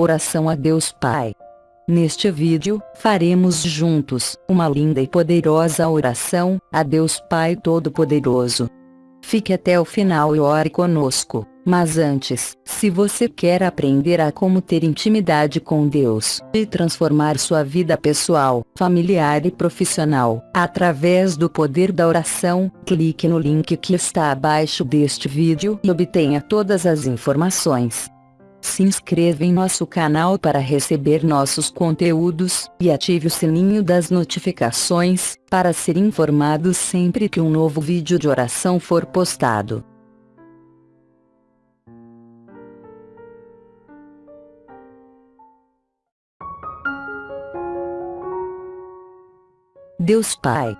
Oração a Deus Pai. Neste vídeo, faremos juntos uma linda e poderosa oração a Deus Pai Todo-Poderoso. Fique até o final e ore conosco. Mas antes, se você quer aprender a como ter intimidade com Deus e transformar sua vida pessoal, familiar e profissional, através do poder da oração, clique no link que está abaixo deste vídeo e obtenha todas as informações. Se inscreva em nosso canal para receber nossos conteúdos, e ative o sininho das notificações, para ser informado sempre que um novo vídeo de oração for postado. Deus Pai.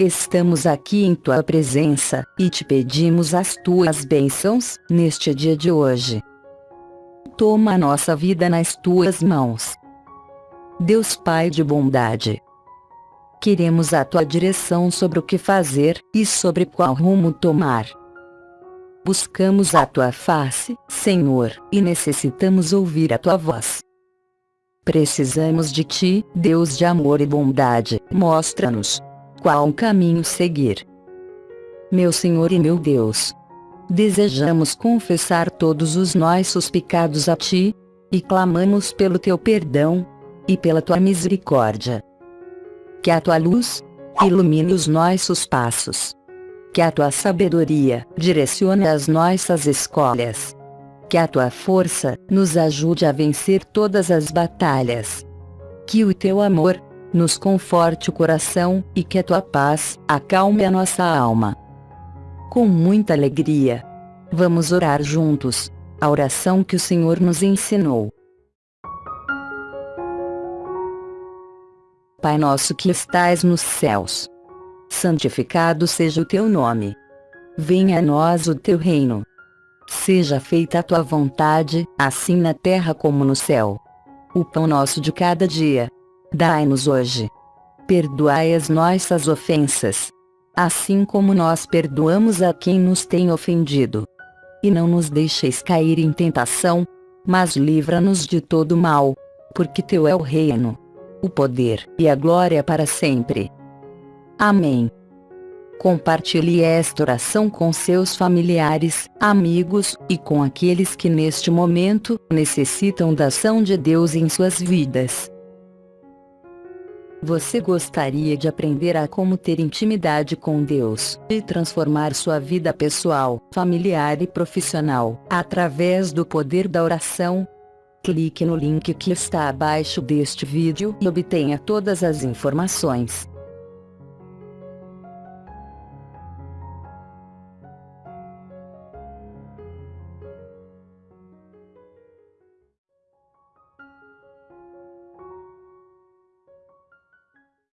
Estamos aqui em Tua presença, e te pedimos as Tuas bênçãos, neste dia de hoje. Toma a nossa vida nas Tuas mãos. Deus Pai de bondade. Queremos a Tua direção sobre o que fazer, e sobre qual rumo tomar. Buscamos a Tua face, Senhor, e necessitamos ouvir a Tua voz. Precisamos de ti, Deus de amor e bondade, mostra-nos qual caminho seguir. Meu Senhor e meu Deus, desejamos confessar todos os nossos pecados a ti, e clamamos pelo teu perdão e pela tua misericórdia. Que a tua luz ilumine os nossos passos. Que a tua sabedoria direcione as nossas escolhas que a tua força nos ajude a vencer todas as batalhas. Que o teu amor nos conforte o coração e que a tua paz acalme a nossa alma. Com muita alegria, vamos orar juntos a oração que o Senhor nos ensinou. Pai nosso que estais nos céus, santificado seja o teu nome. Venha a nós o teu reino Seja feita a tua vontade, assim na terra como no céu. O pão nosso de cada dia. Dai-nos hoje. Perdoai as nossas ofensas. Assim como nós perdoamos a quem nos tem ofendido. E não nos deixeis cair em tentação, mas livra-nos de todo mal. Porque teu é o reino, o poder e a glória para sempre. Amém. Compartilhe esta oração com seus familiares, amigos, e com aqueles que neste momento necessitam da ação de Deus em suas vidas. Você gostaria de aprender a como ter intimidade com Deus e transformar sua vida pessoal, familiar e profissional através do poder da oração? Clique no link que está abaixo deste vídeo e obtenha todas as informações.